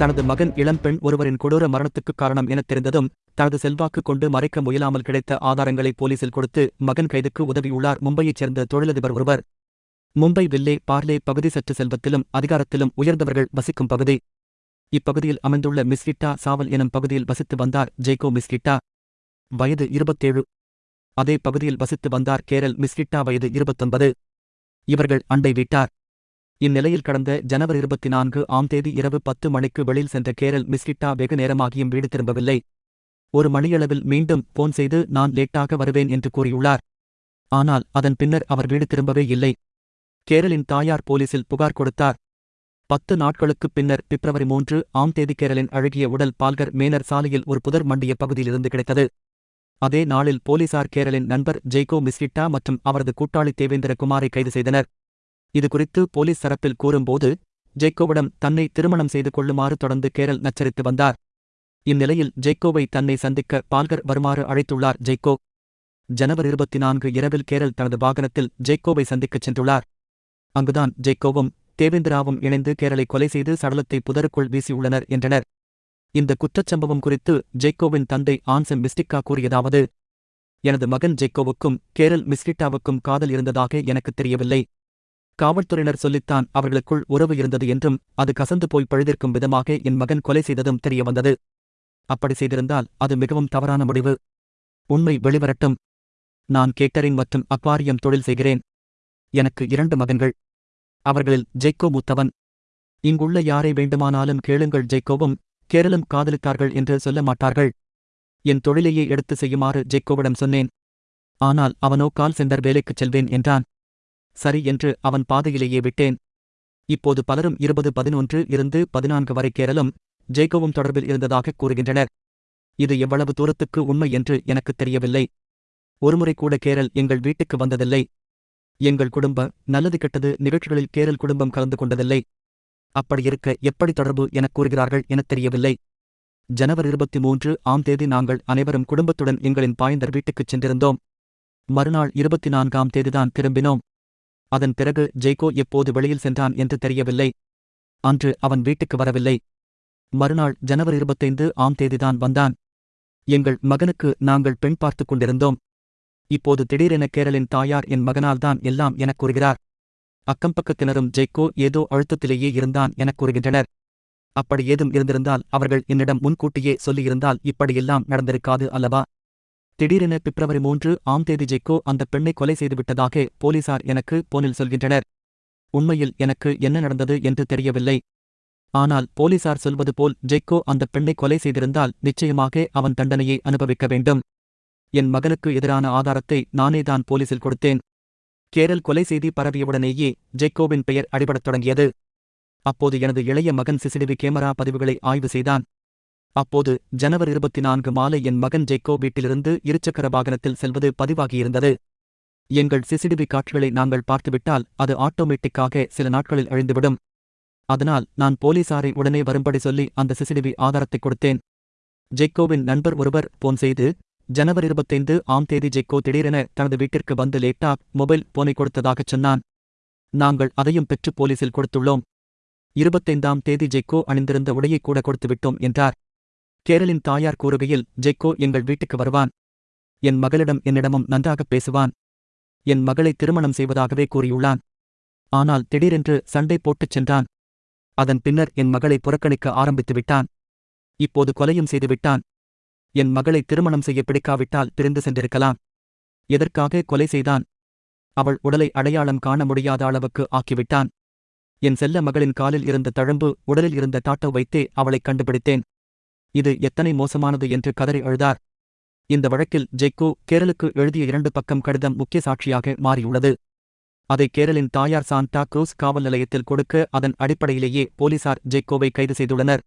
தனது மகன் இளம்பெண் ஒருவரின் கொடூர மரணத்துக்கு காரணம் எனத் தெரிந்ததும் தனது செல்வாக்கு கொண்டு மறைக்க முயலாமல் கிடைத்த ஆதாரங்களை போலீசில் கொடுத்து மகன் கைதுக்கு உதவியுள்ளார் மும்பையைச் சேர்ந்த தொழிலதிபர் ஒருவர். மும்பை வில்லே பார்லே பகுதி சற்று செல்வத்திலும் அதிகாரத்திலும் உயர்ந்தவர்கள் வசிக்கும் பகுதி. இப்பகுதியில் அமைந்துள்ள மிஸ்கிட்டா சாவல் எனும் பகுதியில் வசித்து வந்தார் ஜெய்கோ மிஸ்கிட்டா. வயது இருபத்தேழு. அதே பகுதியில் வசித்து வந்தார் கேரல் மிஸ்கிட்டா வயது இருபத்தொன்பது. இவர்கள் அண்டை வீட்டார். இந்நிலையில் கடந்த ஜனவரி இருபத்தி நான்கு ஆம் தேதி இரவு பத்து மணிக்கு வெளியில் சென்ற கேரல் மிஸ்கிட்டா வெகு நேரமாகியும் வீடு திரும்பவில்லை. ஒரு மணியளவில் மீண்டும் போன் செய்து நான் லேட்டாக வருவேன் என்று கூறியுள்ளார். ஆனால் அதன் பின்னர் அவர் வீடு திரும்பவே இல்லை. கேரளின் தாயார் போலீசில் புகார் கொடுத்தார். பத்து நாட்களுக்குப் பின்னர் பிப்ரவரி மூன்று ஆம் தேதி கேரளின் அழகிய உடல் பால்கர் மேனர் சாலையில் ஒரு புதர் மண்டிய பகுதியிலிருந்து கிடைத்தது. அதே நாளில் போலீசார் கேரளின் நண்பர் ஜெய்கோ மிஸ்கிட்டா மற்றும் அவரது கூட்டாளி தேவேந்திர குமாரை கைது செய்தனர். இதுகுறித்து போலீஸ் தரப்பில் கூறும்போது ஜெய்கோவிடம் தன்னை திருமணம் செய்து கொள்ளுமாறு தொடர்ந்து கேரள் நச்சரித்து வந்தார். இந்நிலையில் ஜெய்கோவை தன்னை சந்திக்க பால்கர் வருமாறு அழைத்துள்ளார் ஜெய்கோ ஜனவரி இருபத்தி நான்கு இரவில் கேரள் தனது வாகனத்தில் ஜெய்கோவை சந்திக்கச் சென்றுள்ளார். அங்குதான் ஜெய்கோவும் தேவேந்திராவும் இணைந்து கேரளை கொலை செய்து சடலத்தை புதருக்குள் வீசியுள்ளனர் என்றனர். இந்த குற்றச்சம்பவம் குறித்து ஜெய்கோவின் தந்தை ஆன்சம் மிஸ்டிக்கா கூறியதாவது எனது மகன் ஜெய்கோவுக்கும் கேரள் மிஸ்கிட்டாவுக்கும் காதல் இருந்ததாக எனக்குத் தெரியவில்லை. காவல்துறையினர் சொல்லித்தான் அவர்களுக்குள் உறவு இருந்தது என்றும் அது கசந்து போய் பழுதிருக்கும் விதமாக என் மகன் கொலை செய்ததும் தெரியவந்தது. அப்படி செய்திருந்தால் அது மிகவும் தவறான முடிவு. உண்மை வெளிவரட்டும். நான் கேட்டரிங் மற்றும் அக்வாரியம் தொழில் செய்கிறேன். எனக்கு இரண்டு மகன்கள். அவர்களில் ஜெய்கோ மூத்தவன். இங்குள்ள யாரை வேண்டுமானாலும் கேளுங்கள் ஜெய்கோவும் கேரளம் காதலித்தார்கள் என்று சொல்ல மாட்டார்கள். என் தொழிலையே எடுத்து செய்யுமாறு ஜெய்கோவிடம் சொன்னேன். ஆனால் அவனோ கால் சென்டர் வேலைக்குச் செல்வேன் என்றான். சரி என்று அவன் பாதையிலேயே விட்டேன். இப்போது பலரும் இருபது பதினொன்று இருந்து பதினான்கு வரை கேரளம் ஜெய்கோவும் தொடர்பில் இருந்ததாக கூறுகின்றனர். இது எவ்வளவு தூரத்துக்கு உண்மை என்று எனக்குத் தெரியவில்லை. ஒருமுறை கூட கேரல் எங்கள் வீட்டுக்கு வந்ததில்லை. எங்கள் குடும்ப நல்லது கெட்டது நிகழ்ச்சிகளில் கேரல் குடும்பம் கலந்து கொண்டதில்லை. அப்படியிருக்க எப்படி தொடர்பு எனக் கூறுகிறார்கள் எனத் தெரியவில்லை. ஜனவரி இருபத்தி மூன்று ஆம் தேதி நாங்கள் அனைவரும் குடும்பத்துடன் எங்களின் பாய்ந்தர் வீட்டுக்குச் சென்றிருந்தோம். மறுநாள் இருபத்தி நான்காம் தேதிதான் திரும்பினோம். அதன் பிறகு ஜெய்கோ எப்போது வெளியில் சென்றான் என்று தெரியவில்லை. அன்று அவன் வீட்டுக்கு வரவில்லை. மறுநாள் ஜனவரி இருபத்தைந்து ஆம் தேதிதான் வந்தான். எங்கள் மகனுக்கு நாங்கள் பெண் பார்த்துக் கொண்டிருந்தோம். இப்போது திடீரென கேரளின் தாயார் என் மகனால்தான் எல்லாம் எனக் கூறுகிறார். அக்கம்பக்கத்தினரும் ஜெய்கோ ஏதோ அழுத்தத்திலேயே இருந்தான் எனக் கூறுகின்றனர். அப்படி ஏதும் இருந்திருந்தால் அவர்கள் என்னிடம் முன்கூட்டியே சொல்லியிருந்தால் இப்படியெல்லாம் நடந்திருக்காது அல்லவா? திடீரென பிப்ரவரி மூன்று ஆம் தேதி ஜெக்கோ அந்த பெண்ணை கொலை செய்துவிட்டதாக போலீசார் எனக்கு போனில் சொல்கின்றனர். உண்மையில் எனக்கு என்ன நடந்தது என்று தெரியவில்லை. ஆனால் போலீசார் சொல்வது போல் ஜெக்கோ அந்த பெண்ணை கொலை செய்திருந்தால் நிச்சயமாக அவன் தண்டனையை அனுபவிக்க வேண்டும். என் மகனுக்கு எதிரான ஆதாரத்தை நானேதான் போலீசில் கொடுத்தேன். கேரள் கொலை செய்தி பரவியவுடனேயே ஜெக்கோவின் பெயர் அடிபடத் தொடங்கியது. அப்போது எனது இளைய மகன் சிசிடிவி கேமரா பதிவுகளை ஆய்வு செய்தான். அப்போது ஜனவரி இருபத்தி நான்கு மாலை என் மகன் ஜெய்கோ வீட்டிலிருந்து இருசக்கர வாகனத்தில் செல்வது பதிவாகியிருந்தது. எங்கள் சிசிடிவி காட்சிகளை நாங்கள் பார்த்துவிட்டால் அது ஆட்டோமேட்டிக்காக சில நாட்களில் அழிந்துவிடும். அதனால் நான் போலீசாரை உடனே வரும்படி சொல்லி அந்த சிசிடிவி ஆதாரத்தை கொடுத்தேன். ஜெய்கோவின் நண்பர் ஒருவர் போன் செய்து ஜனவரி இருபத்தைந்து ஆம் தேதி ஜெய்கோ திடீரென தனது வீட்டிற்கு வந்து லேப்டாப் மொபைல் போனை கொடுத்ததாகச் சொன்னான். நாங்கள் அதையும் பெற்று போலீசில் கொடுத்துள்ளோம். இருபத்தைந்தாம் தேதி ஜெய்கோ அணிந்திருந்த உடையை கூட கொடுத்துவிட்டோம் என்றார். கேரளின் தாயார் கூறுகையில் ஜெய்கோ எங்கள் வீட்டுக்கு வருவான். என் மகளிடம் என்னிடமும் நன்றாகப் பேசுவான். என் மகளை திருமணம் செய்வதாகவே கூறியுள்ளான். ஆனால் திடீரென்று சண்டை போட்டுச் சென்றான். அதன் பின்னர் என் மகளை புறக்கணிக்க ஆரம்பித்து விட்டான். இப்போது கொலையும் செய்துவிட்டான் என் மகளை திருமணம் செய்ய பிடிக்காவிட்டால் பிரிந்து சென்றிருக்கலாம். எதற்காக கொலை செய்தான்? அவள் உடலை அடையாளம் காண முடியாத அளவுக்கு ஆக்கிவிட்டான். என் செல்ல மகளின் காலில் இருந்த தழம்பு உடலில் இருந்த டாட்டோ வைத்தே அவளைக் கண்டுபிடித்தேன். இது எத்தனை மோசமானது என்று கதறி அழுதார். இந்த வழக்கில் ஜெய்கோ கேரளுக்கு எழுதிய இரண்டு பக்கம் கடிதம் முக்கிய சாட்சியாக மாறியுள்ளது. அதை கேரளின் தாயார் சாண்டா குரூஸ் காவல் நிலையத்தில் கொடுக்க அதன் அடிப்படையிலேயே போலீசார் ஜெய்கோவை கைது செய்துள்ளனர்.